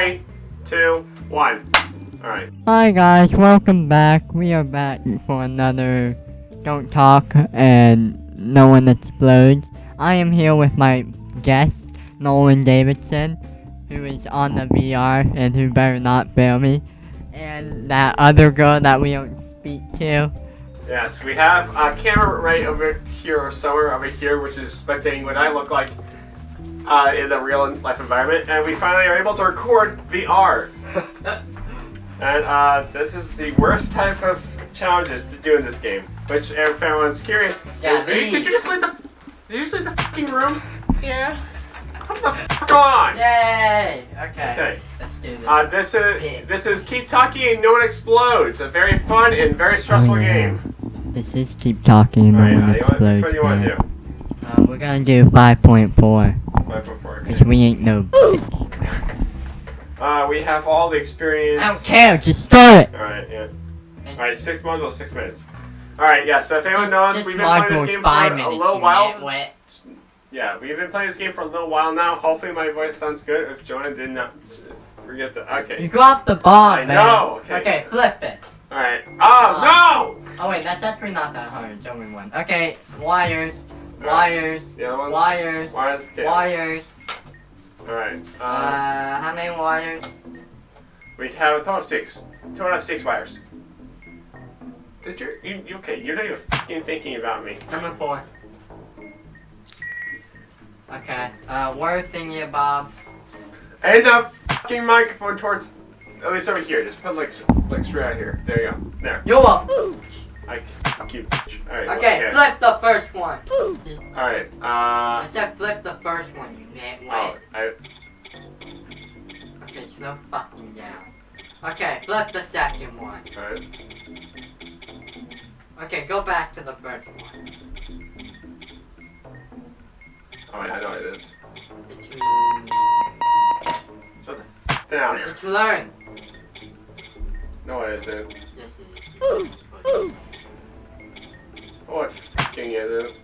Three, two, one. Alright. Hi guys, welcome back. We are back for another Don't Talk and No One Explodes. I am here with my guest, Nolan Davidson, who is on the VR and who better not fail me. And that other girl that we don't speak to. Yes, we have a camera right over here or somewhere over here, which is spectating what I look like uh, in the real life environment, and we finally are able to record VR. and uh, this is the worst type of challenges to do in this game. Which, if everyone's curious, Yeah, is- did, you, did you just leave the did you just leave the fucking room? Yeah. Come the fuck on! Yay! Okay. Okay. Let's do this. Uh, this is this is keep talking and no one explodes. A very fun and very stressful Oh, yeah. game. this is Keep Talking and No Alright, One uh, you want- which Explodes. one do you want to man. do? Uh, we're gonna do 5.4, Five before. because we ain't no Uh, we have all the experience. I don't care, just start it! Alright, yeah. Alright, six modules, six minutes. Alright, yeah, so if anyone Six- knows, six we've been playing this game five for a little while. nitwit. Yeah, we've been playing this game for a little while now. Hopefully my voice sounds good if Jonah did not forget to. Okay. You Okay. dropped the bomb, I man. know, okay. Okay, flip it. Alright. Oh, no! Oh wait, that's actually not that hard. It's only one. Okay, wires, no! wires, The other wires, Wires? Okay. wires. Alright. Uh, Uh, how many wires? we have a total of six. Total of six wires. Did you, you, you- okay, you're not even fucking thinking about me. Number four. Okay. Uh, word thingy, Bob. And the fucking microphone towards, at least over here. Just put like, like straight out here. There you go. There. You're a pooch. I fuck you. Alright. Okay, flip the first one. Alright. uh. I said flip the first one, you nitwit. Oh, I. Okay, slow fucking down. Okay, flip the second one. Alright. Okay, go back to the first one. Alright, I know it is. It's Shut the down. it's learn. No, it isn't. Yes, it is. Oh, it fucking isn't.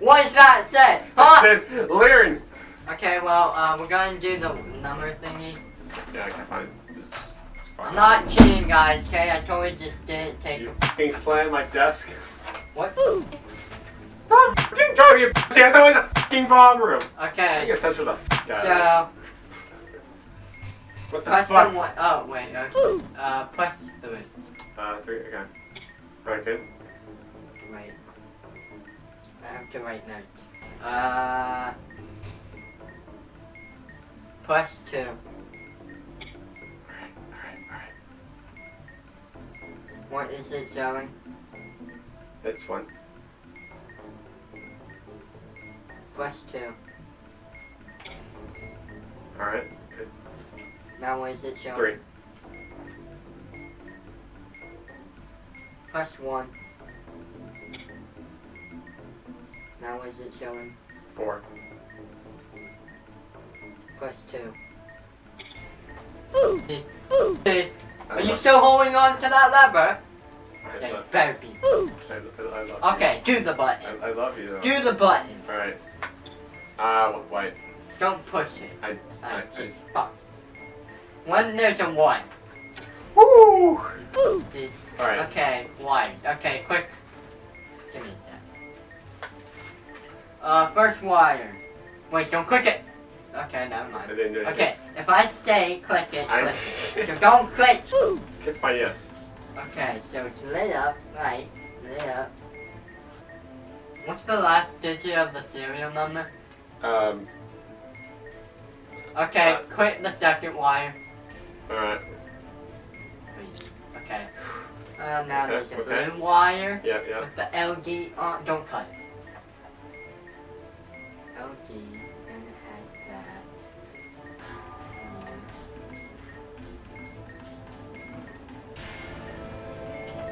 What does that say? Huh? It says learn. Okay, well, uh, we're gonna do the number thingy. Yeah, I can find. I'm not cheating, guys. Okay, I totally just didn't take. You fucking slammed my desk. What? Stop fucking talking, you pussy. I thought it was a fucking bomb room. I Okay. guess that's what the fuck So. What the fuck? the one. Oh wait. Okay. Uh, press three. Uh, three. Okay. Right, good. Right. I have to write. Uh. Press two. Alright, alright, alright. What is it showing? It's one. Press two. Alright. Now what is it showing? Three. Press one. Now what is it showing? Four. Press two. I Are you still holding on to that lever? Better be. Okay, do the button. I, I love you though. Do the button. Alright. Uh, wait. Don't push it. I, I, Ah, I, fuck. One, there's a one. Woo! Dude, Alright. Okay, wires. Okay, quick. Give me a sec. Uh, first wire. Wait, don't click it. Okay, never I mind. didn't do it. Okay, if I say click it, I- click it. So don't click. Click my yes. Okay, so it's lit up, right? Lit up. What's the last digit of the serial number? Um, Okay, Uh, click the second wire, alright. please. Okay. Uh, now Okay, there's a okay. blue wire Yeah, yeah. with the LD on. Don't cut it.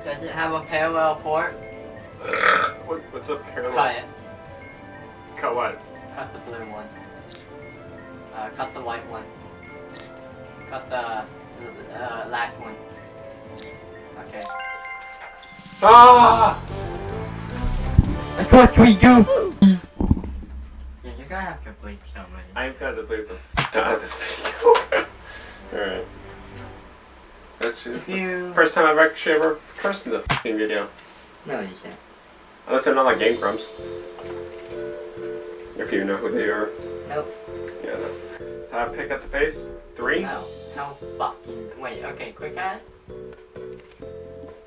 Does it have a parallel port? What, what's up parallel? Cut it. Cut what? Cut the blue one. Uh, cut the white one. Cut the uh, last one. Okay. Ah! That's what we do! Yeah, you're gonna have to bleep somebody. I'm gonna bleep the f out of this video. which is the You. first time I've actually ever cursed in the fucking video. No, you said. Unless they're not like Game Grumps. If you know who they are. Nope. Yeah, no. Uh, pick up the pace. Three. No. No fucking. Wait. Okay. Quick add.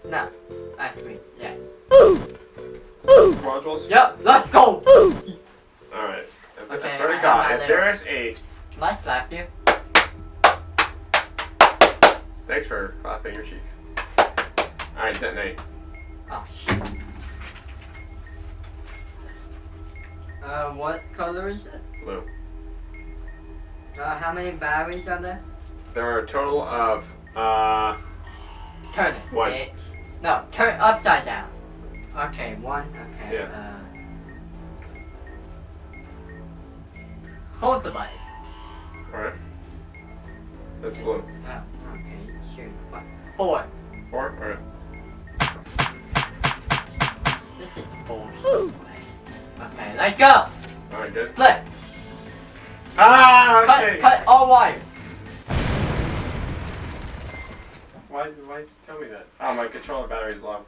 No. I Actually, yes. Ooh! Ooh! Modules. Yep. Let's go. Ooh! Alright. Okay, I swear I to God, if there's a. Can I slap you? Thanks for clapping your cheeks. Alright, detonate. Oh shit. Uh, what color is it? Blue. Uh, how many batteries are there? There are a total of. Uh. Turn it. One. bitch. No, turn upside down. Okay, one. Okay. Yeah. Uh, hold the button. Alright. That's blue. Oh. What? Four. Four? Alright. This is bullshit. Okay, let go. Alright, good. Flip. Ah, okay. Cut all wires. Why, why tell me that? Oh, my controller battery's low.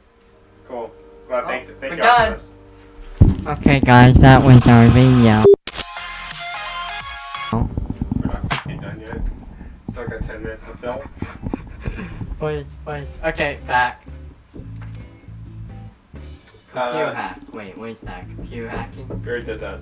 Cool. Well, Oh, thank, thank we're you done. Okay, guys, that was our video. We're not done yet. Still got 10 minutes to film. Wait, wait. Okay, back. Computer Uh, hack. Wait, what is that? Computer hacking? we already did that.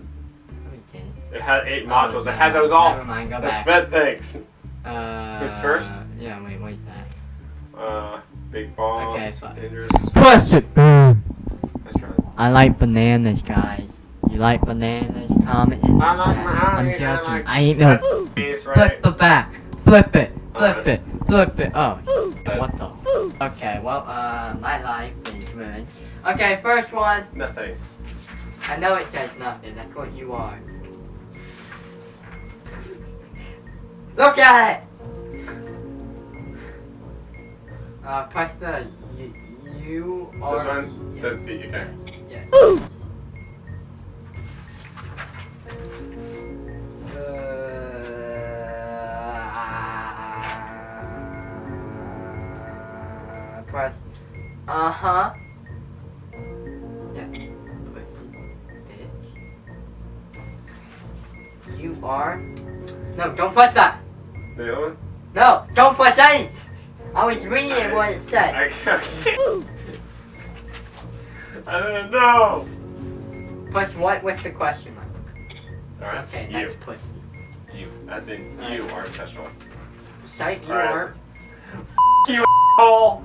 Okay. It had 8 Oh, modules. It had those all. Never mind, go The back. sped things. Uh, Who's first? Yeah, wait, what is that? Uh, big bombs. Okay, fine. dangerous. Push it! Let's try it. I like bananas, guys. You like bananas? Comment in the I like chat. I'm I joking. like- I ain't no. That's Flip right? the back. Flip it. Flip Alright. it. Flip it. Oh, That- what the? Okay, well, uh, my life is ruined. Okay, first one. Nothing. I know it says nothing. That's what you are. Look at it. Uh, press the you, you are. This one? That's the- okay. Yes. yes. Uh, press. Uh huh. Yes. Pussy. Bitch. You are. No, don't press that. The other one? No, don't press that. I was reading what it said. I can't. I don't know. Press what with the question mark. Alright. Okay, you. that's pussy. You. As in, you are special. Site you Press. are. You asshole!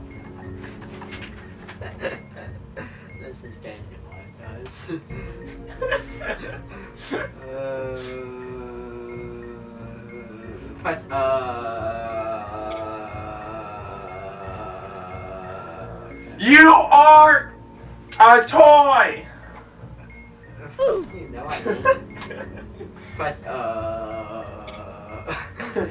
This is hard, guys. uh, press uh. okay. You are a toy! You know I mean. Press uh.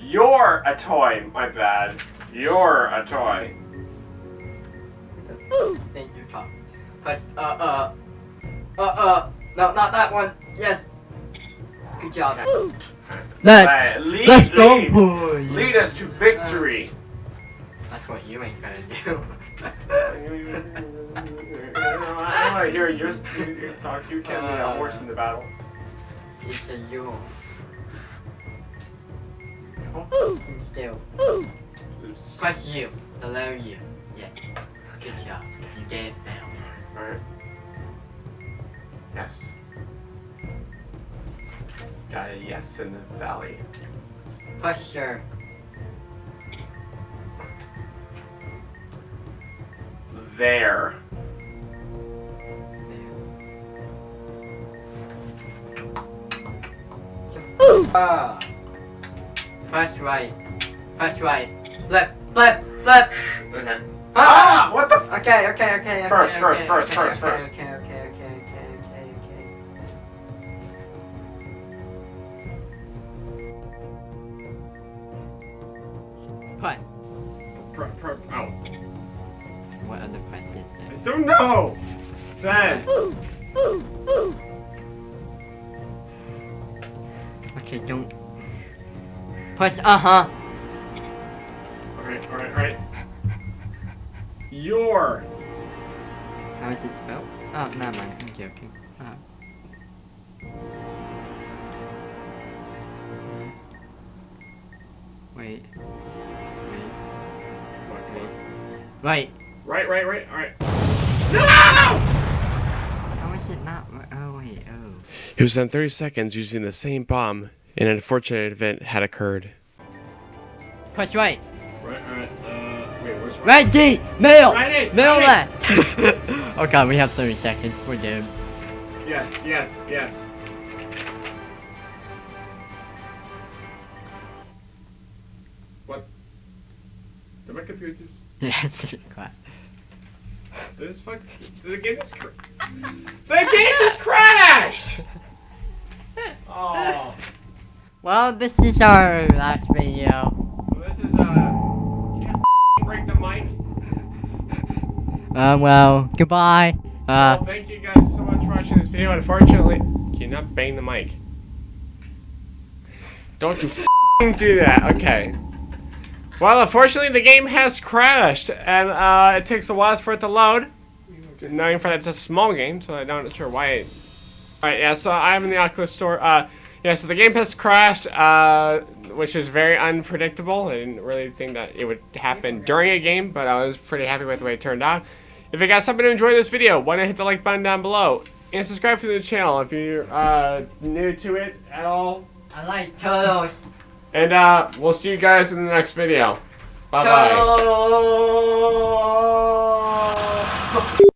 You're a toy, my bad. You're a toy. Then you talk. Press uh uh. Uh uh. No, not that one. Yes. Good job. Right, lead, let's go, lead. boy. Lead us to victory. That's what you ain't gonna do. I don't want to hear your, your talk. You can't be a horse in the battle. it's a you. Oh, still. Press you. The letter U. Yes. Good job. You did fail. Alright. Yes. Got a yes in the valley. Sure. There. Ah. Press right. Press right. Flip. Flip. Flip. Okay. Ah! Ah! What the? Okay, okay, okay, okay. First, okay, first, okay, first, okay, first, okay, first. Okay, okay, okay, okay, okay, okay. Press. Pro, pro, oh. What other press is I don't know. Says. Ooh, ooh, ooh. Okay, don't. Press uh huh. Alright, alright, alright. Your. How is it spelled? Oh, never mind. I'm joking. Uh, wait. Wait. Wait. Wait. Right, right, right, alright. No! How is it not? ri- Oh wait. Oh. It was done 30 seconds using the same bomb, and an unfortunate event had occurred. Push right. Right, alright. Wait, where's right? Right D. Middle. Right in, Middle right left. oh god, we have 30 seconds. We're doomed. Yes, yes, yes. What? Did my computer just... Yeah, it's just quiet. Did this fuck... Did the game just... Cr- the game just crashed! Oh. Well, this is our last video. Well, this is, uh... Can't f***ing break the mic. Uh, well, goodbye. Uh, well, thank you guys so much for watching this video. Unfortunately... Can you not bang the mic? Don't you do that. Okay. Well, unfortunately, the game has crashed, and uh, it takes a while for it to load. Knowing for that's a small game, so I'm not sure why. It... All right, yeah. So I'm in the Oculus store. Uh, yeah. So the game has crashed, uh, which is very unpredictable. I didn't really think that it would happen during a game, but I was pretty happy with the way it turned out. If you guys happen to enjoy this video, why not hit the like button down below and subscribe to the channel if you're uh, new to it at all. I like turtles. And uh, we'll see you guys in the next video. Bye bye.